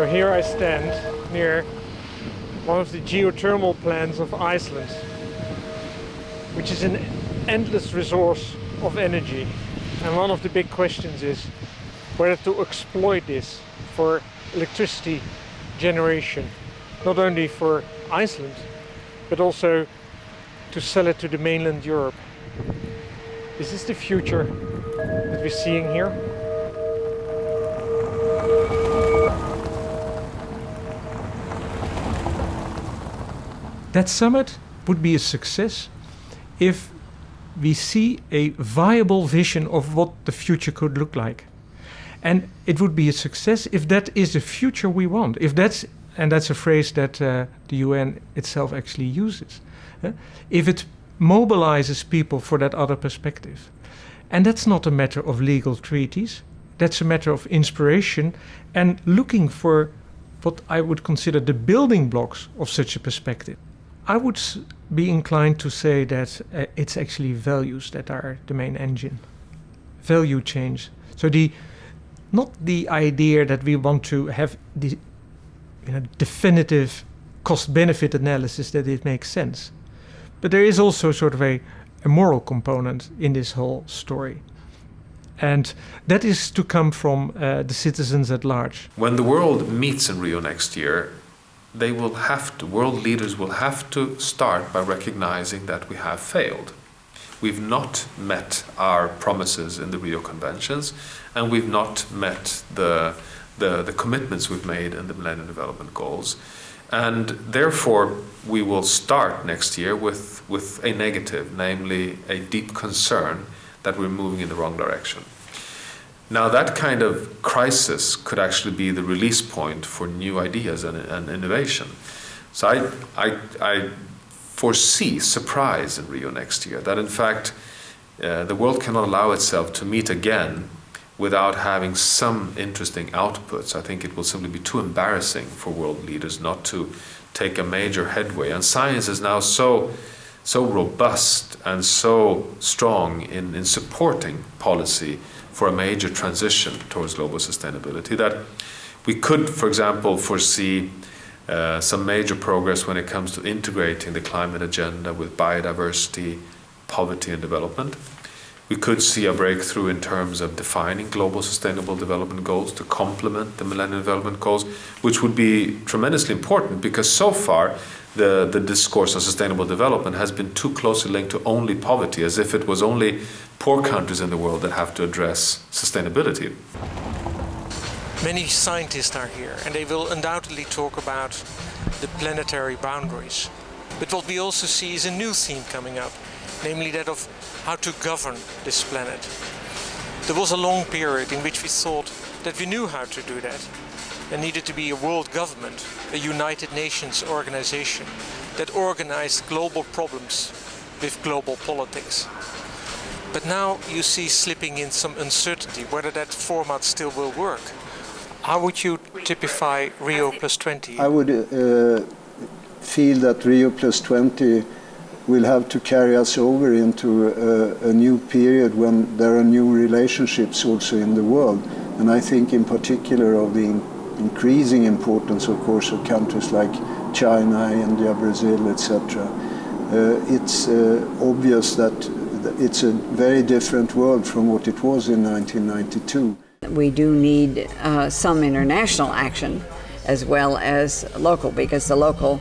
So here I stand near one of the geothermal plants of Iceland, which is an endless resource of energy. And one of the big questions is whether to exploit this for electricity generation, not only for Iceland, but also to sell it to the mainland Europe. Is this the future that we're seeing here? That summit would be a success if we see a viable vision of what the future could look like. And it would be a success if that is the future we want. If that's and that's a phrase that uh, the UN itself actually uses. Uh, if it mobilizes people for that other perspective. And that's not a matter of legal treaties. That's a matter of inspiration and looking for what I would consider the building blocks of such a perspective. I would be inclined to say that uh, it's actually values that are the main engine. Value change. So the not the idea that we want to have the you know, definitive cost-benefit analysis that it makes sense. But there is also sort of a, a moral component in this whole story. And that is to come from uh, the citizens at large. When the world meets in Rio next year, they will have to, world leaders will have to start by recognizing that we have failed. We've not met our promises in the Rio Conventions, and we've not met the, the, the commitments we've made in the Millennium Development Goals. And therefore, we will start next year with, with a negative, namely a deep concern that we're moving in the wrong direction. Now, that kind of crisis could actually be the release point for new ideas and, and innovation. So, I, I, I, foresee surprise in Rio next year, that in fact, uh, the world cannot allow itself to meet again without having some interesting outputs. I think it will simply be too embarrassing for world leaders not to take a major headway. And science is now so, so robust and so strong in, in supporting policy for a major transition towards global sustainability that we could, for example, foresee uh, some major progress when it comes to integrating the climate agenda with biodiversity, poverty, and development. We could see a breakthrough in terms of defining global sustainable development goals to complement the Millennium Development Goals, which would be tremendously important because so far the, the discourse on sustainable development has been too closely linked to only poverty, as if it was only poor countries in the world that have to address sustainability. Many scientists are here and they will undoubtedly talk about the planetary boundaries. But what we also see is a new theme coming up, namely that of how to govern this planet. There was a long period in which we thought that we knew how to do that. There needed to be a world government, a United Nations organization that organized global problems with global politics. But now you see slipping in some uncertainty whether that format still will work. How would you typify Rio plus 20? I would uh, feel that Rio plus 20 will have to carry us over into a, a, new period when there are new relationships also in the world. And I think in particular of the increasing importance, of course, of countries like China, India, Brazil, etc. Uh, it's uh, obvious that it's a very different world from what it was in 1992. We do need uh, some international action as well as local because the local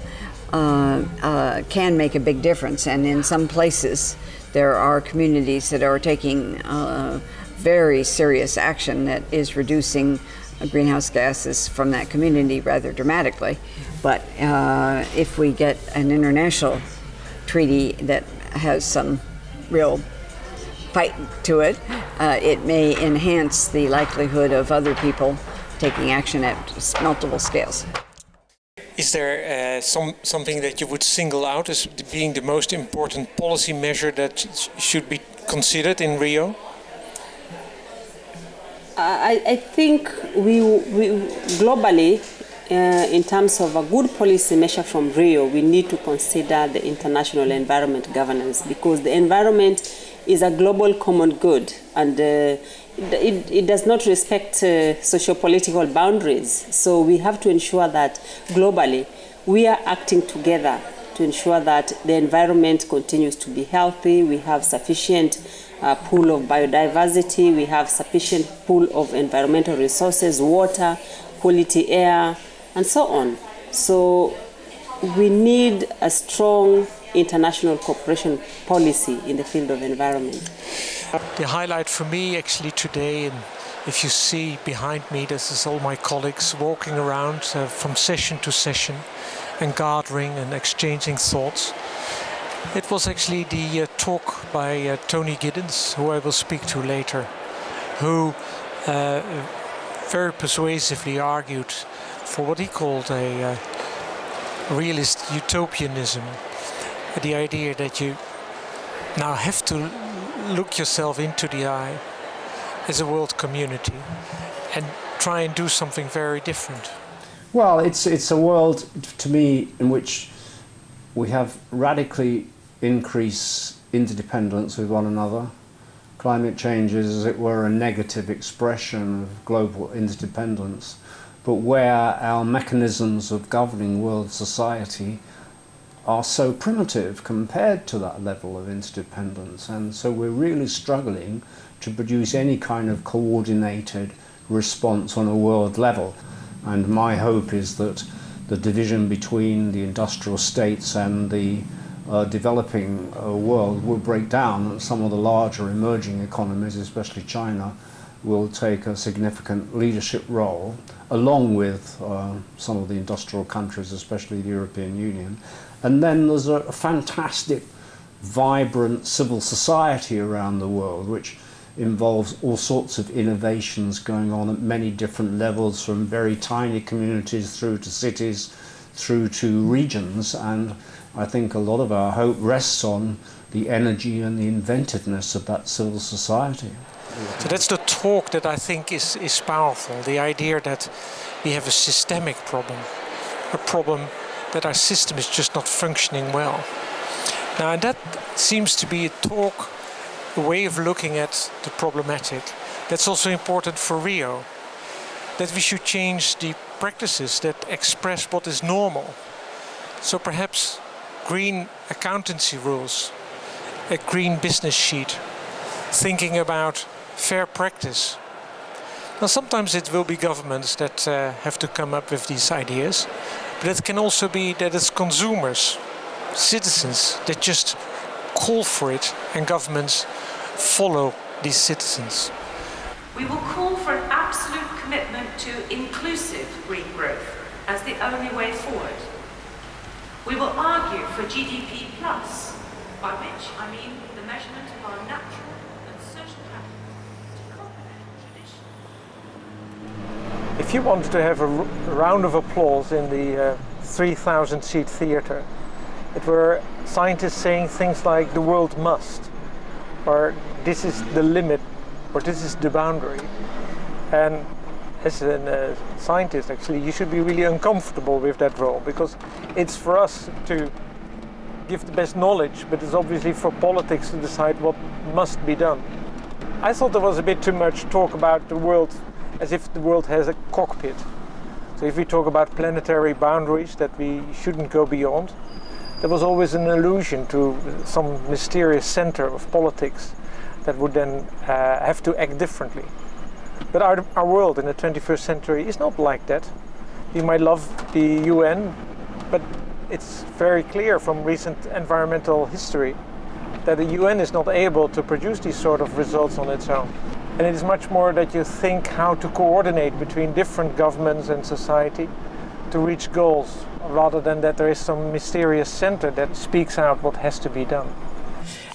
uh, uh, can make a big difference. And in some places, there are communities that are taking uh, very serious action that is reducing greenhouse gases from that community rather dramatically. But uh, if we get an international treaty that has some real fight to it, uh, it may enhance the likelihood of other people taking action at multiple scales. Is there uh, some something that you would single out as being the most important policy measure that should be considered in Rio? I, I think we, we globally, uh, in terms of a good policy measure from Rio, we need to consider the international environment governance because the environment is a global common good and uh, it, it, does not respect uh, socio-political boundaries. So we have to ensure that globally we are acting together to ensure that the environment continues to be healthy. We have sufficient uh, pool of biodiversity. We have sufficient pool of environmental resources, water, quality air, and so on. So we need a strong international cooperation policy in the field of environment. The highlight for me actually today, and if you see behind me, this is all my colleagues walking around uh, from session to session and gathering and exchanging thoughts. It was actually the uh, talk by uh, Tony Giddens, who I will speak to later, who uh, very persuasively argued for what he called a uh, realist utopianism, the idea that you now have to look yourself into the eye as a world community and try and do something very different. Well, it's, it's a world, to me, in which we have radically increased interdependence with one another. Climate change is, as it were, a negative expression of global interdependence, but where our mechanisms of governing world society are so primitive compared to that level of interdependence. And so we're really struggling to produce any kind of coordinated response on a world level. And my hope is that the division between the industrial states and the uh, developing uh, world will break down and some of the larger emerging economies, especially China, will take a significant leadership role along with uh, some of the industrial countries, especially the European Union. And then there's a, a fantastic, vibrant civil society around the world, which involves all sorts of innovations going on at many different levels, from very tiny communities through to cities, through to regions. And I think a lot of our hope rests on the energy and the inventiveness of that civil society. So that's the talk that I think is, is powerful, the idea that we have a systemic problem, a problem that our system is just not functioning well. Now that seems to be a talk, a way of looking at the problematic. That's also important for Rio, that we should change the practices that express what is normal. So perhaps green accountancy rules, a green business sheet, thinking about fair practice. Now sometimes it will be governments that uh, have to come up with these ideas, but it can also be that it's consumers, citizens that just call for it and governments follow these citizens. We will call for an absolute commitment to inclusive green growth as the only way forward. We will argue for GDP plus, by which I mean the measurement of our natural and social capital If you wanted to have a round of applause in the uh, 3,000 seat theatre, it were scientists saying things like the world must, or this is the limit, or this is the boundary. And as a uh, scientist, actually, you should be really uncomfortable with that role because it's for us to give the best knowledge, but it's obviously for politics to decide what must be done. I thought there was a bit too much talk about the world as if the world has a cockpit. So if we talk about planetary boundaries that we shouldn't go beyond, there was always an allusion to some mysterious center of politics that would then uh, have to act differently. But our, our world in the 21st century is not like that. We might love the UN, but it's very clear from recent environmental history that the UN is not able to produce these sort of results on its own. And it is much more that you think how to coordinate between different governments and society to reach goals, rather than that there is some mysterious center that speaks out what has to be done.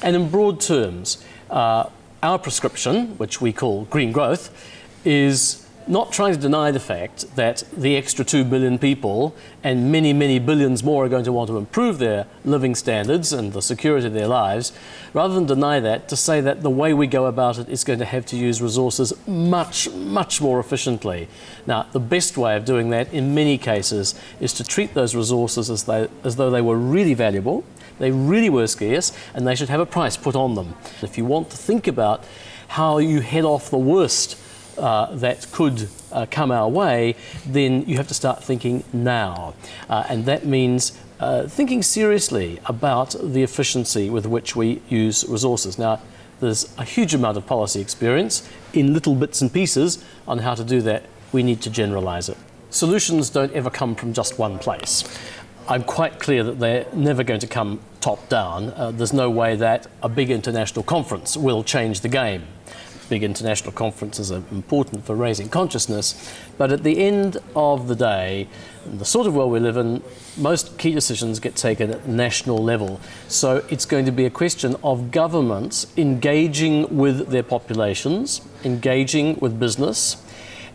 And in broad terms, uh, our prescription, which we call green growth, is not trying to deny the fact that the extra 2 billion people and many, many billions more are going to want to improve their living standards and the security of their lives, rather than deny that, to say that the way we go about it is going to have to use resources much, much more efficiently. Now, the best way of doing that in many cases is to treat those resources as, as though they were really valuable, They really were scarce and they should have a price put on them. If you want to think about how you head off the worst uh, that could uh, come our way, then you have to start thinking now. Uh, and that means uh, thinking seriously about the efficiency with which we use resources. Now, there's a huge amount of policy experience in little bits and pieces on how to do that. We need to generalize it. Solutions don't ever come from just one place. I'm quite clear that they're never going to come top down. Uh, there's no way that a big international conference will change the game big international conferences are important for raising consciousness. But at the end of the day, the sort of world we live in, most key decisions get taken at national level. So it's going to be a question of governments engaging with their populations, engaging with business,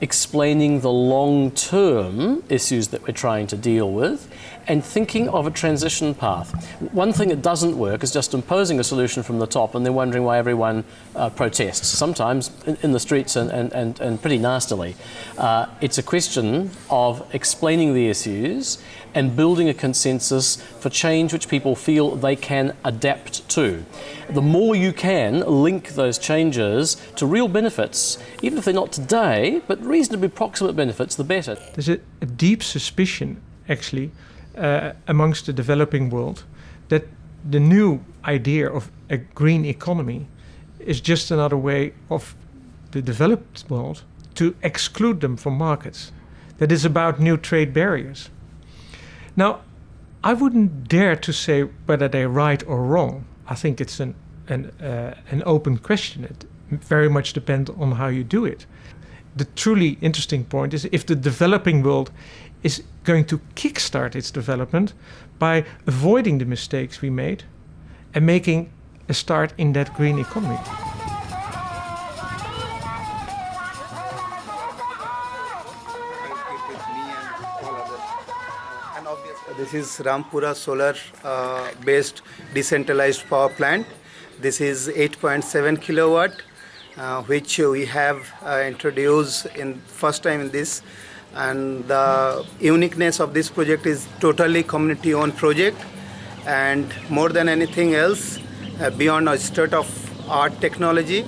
explaining the long term issues that we're trying to deal with, and thinking of a transition path. One thing that doesn't work is just imposing a solution from the top and then wondering why everyone uh, protests, sometimes in, in, the streets and, and, and, and pretty nastily. Uh, it's a question of explaining the issues and building a consensus for change which people feel they can adapt to. The more you can link those changes to real benefits, even if they're not today, but reasonably proximate benefits, the better. There's a, a deep suspicion, actually, uh, amongst the developing world that the new idea of a green economy is just another way of the developed world to exclude them from markets. That is about new trade barriers. Now, I wouldn't dare to say whether they're right or wrong. I think it's an an, uh, an open question. It very much depends on how you do it. The truly interesting point is if the developing world is going to kickstart its development by avoiding the mistakes we made and making a start in that green economy. This is Rampura solar uh, based decentralized power plant. This is 8.7 kilowatt, uh, which we have uh, introduced in first time in this. And the uniqueness of this project is totally community owned project. And more than anything else uh, beyond a state of art technology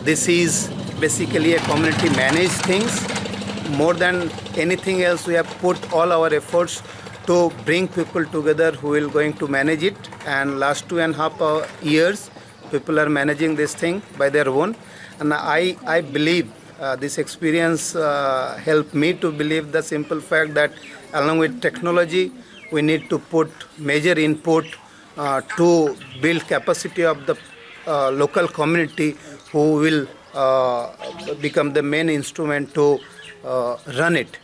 this is basically a community managed things. More than anything else we have put all our efforts to bring people together who will going to manage it and last two and a half uh, years people are managing this thing by their own and i i believe uh, this experience uh, helped me to believe the simple fact that along with technology we need to put major input uh, to build capacity of the uh, local community who will uh, become the main instrument to uh, run it.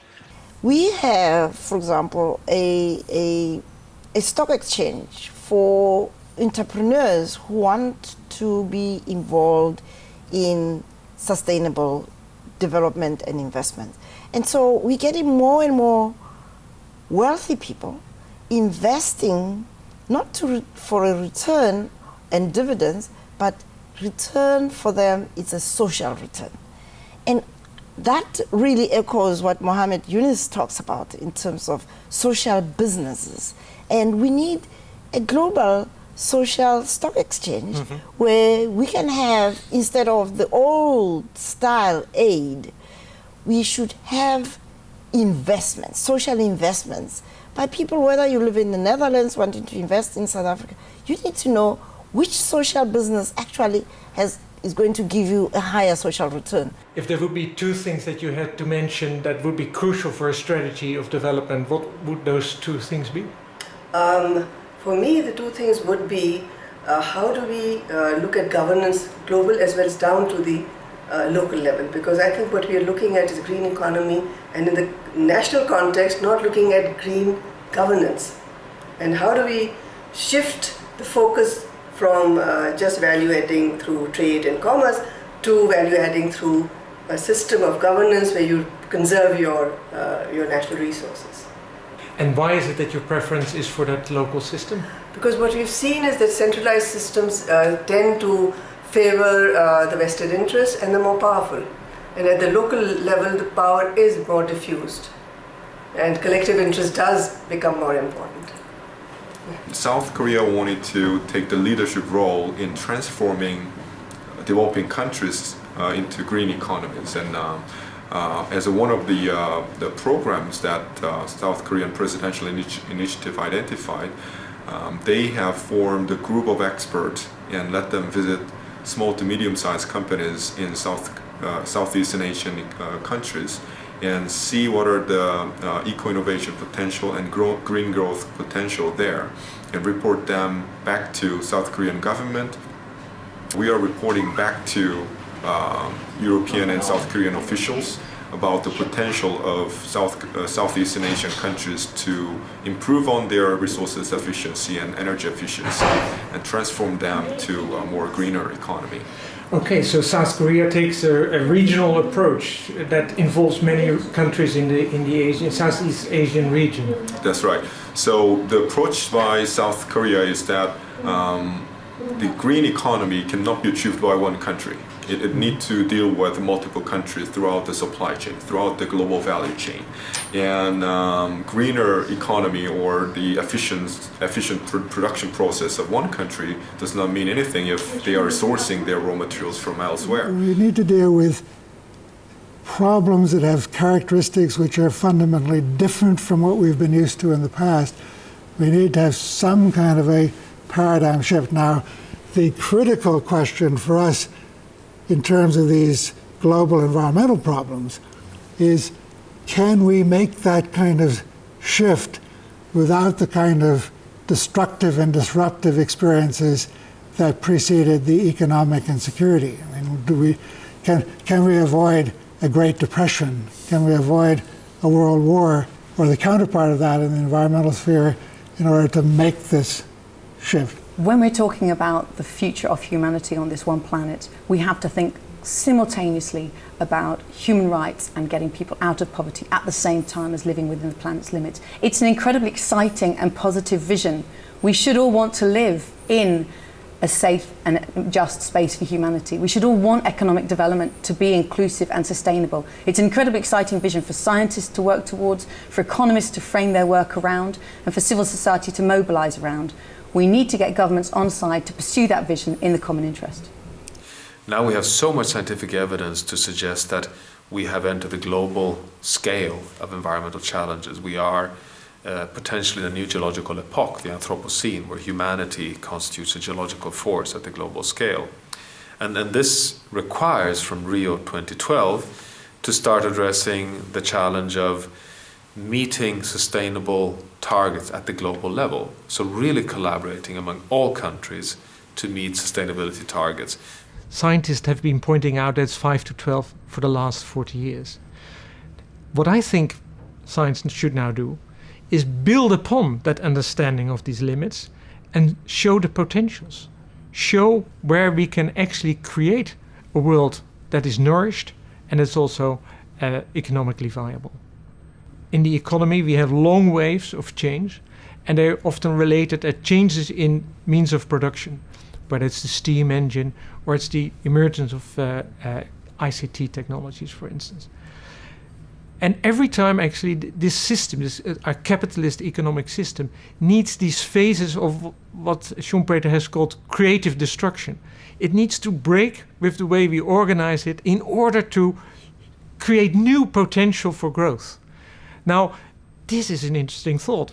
We have, for example, a, a, a stock exchange for entrepreneurs who want to be involved in sustainable development and investment. And so we're getting more and more wealthy people investing not to, for a return and dividends, but return for them is a social return. And that really echoes what Muhammad Yunus talks about in terms of social businesses. And we need a global social stock exchange mm -hmm. where we can have, instead of the old style aid, we should have investments, social investments by people, whether you live in the Netherlands wanting to invest in South Africa, you need to know which social business actually has is going to give you a higher social return. If there would be two things that you had to mention that would be crucial for a strategy of development, what would those two things be? Um, for me, the two things would be uh, how do we uh, look at governance global as well as down to the uh, local level because I think what we are looking at is green economy and in the national context not looking at green governance and how do we shift the focus from uh, just value adding through trade and commerce to value adding through a system of governance where you conserve your, uh, your natural resources. And why is it that your preference is for that local system? Because what we've seen is that centralized systems uh, tend to favor uh, the vested interests and the more powerful. And at the local level, the power is more diffused. And collective interest does become more important. South Korea wanted to take the leadership role in transforming developing countries uh, into green economies. And uh, uh, as one of the, uh, the programs that uh, South Korean Presidential Initi Initiative identified, um, they have formed a group of experts and let them visit small to medium-sized companies in South, uh, Southeastern Asian countries and see what are the uh, eco-innovation potential and grow green growth potential there and report them back to South Korean government. We are reporting back to uh, European and South Korean officials about the potential of South, uh, Southeastern Asian countries to improve on their resources efficiency and energy efficiency and transform them to a more greener economy. Okay, so South Korea takes a, a, regional approach that involves many countries in the in the Asian, Southeast Asian region. That's right. So the approach by South Korea is that um, the green economy cannot be achieved by one country. It, it needs to deal with multiple countries throughout the supply chain, throughout the global value chain. And um, greener economy or the efficient, efficient pr production process of one country does not mean anything if they are sourcing their raw materials from elsewhere. We need to deal with problems that have characteristics which are fundamentally different from what we've been used to in the past. We need to have some kind of a paradigm shift. Now, the critical question for us in terms of these global environmental problems is can we make that kind of shift without the kind of destructive and disruptive experiences that preceded the economic insecurity? I mean, do we, can, can we avoid a Great Depression? Can we avoid a world war or the counterpart of that in the environmental sphere in order to make this shift? When we're talking about the future of humanity on this one planet, we have to think simultaneously about human rights and getting people out of poverty at the same time as living within the planet's limits. It's an incredibly exciting and positive vision. We should all want to live in a safe and just space for humanity. We should all want economic development to be inclusive and sustainable. It's an incredibly exciting vision for scientists to work towards, for economists to frame their work around, and for civil society to mobilise around. We need to get governments on side to pursue that vision in the common interest. Now we have so much scientific evidence to suggest that we have entered the global scale of environmental challenges. We are uh, potentially in a new geological epoch, the Anthropocene, where humanity constitutes a geological force at the global scale. And, and this requires from Rio 2012 to start addressing the challenge of meeting sustainable targets at the global level. So really collaborating among all countries to meet sustainability targets. Scientists have been pointing out that's 5 to 12 for the last 40 years. What I think science should now do is build upon that understanding of these limits and show the potentials. Show where we can actually create a world that is nourished and is also uh, economically viable in the economy, we have long waves of change, and they're often related at changes in means of production, whether it's the steam engine or it's the emergence of uh, uh, ICT technologies, for instance. And every time, actually, this system, this uh, our capitalist economic system, needs these phases of what Schumpeter has called creative destruction. It needs to break with the way we organize it in order to create new potential for growth. Now, this is an interesting thought.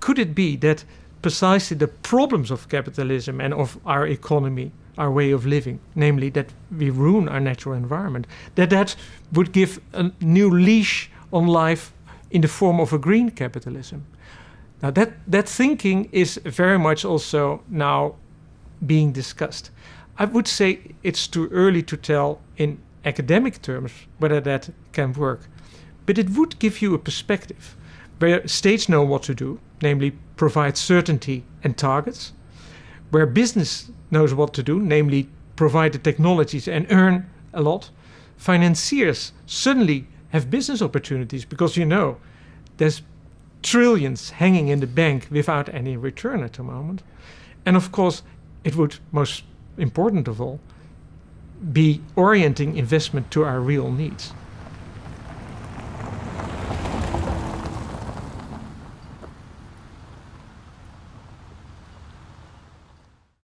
Could it be that precisely the problems of capitalism and of our economy, our way of living, namely that we ruin our natural environment, that that would give a new leash on life in the form of a green capitalism? Now, that, that thinking is very much also now being discussed. I would say it's too early to tell in academic terms whether that can work but it would give you a perspective where states know what to do, namely provide certainty and targets, where business knows what to do, namely provide the technologies and earn a lot. Financiers suddenly have business opportunities because you know there's trillions hanging in the bank without any return at the moment. And of course, it would, most important of all, be orienting investment to our real needs.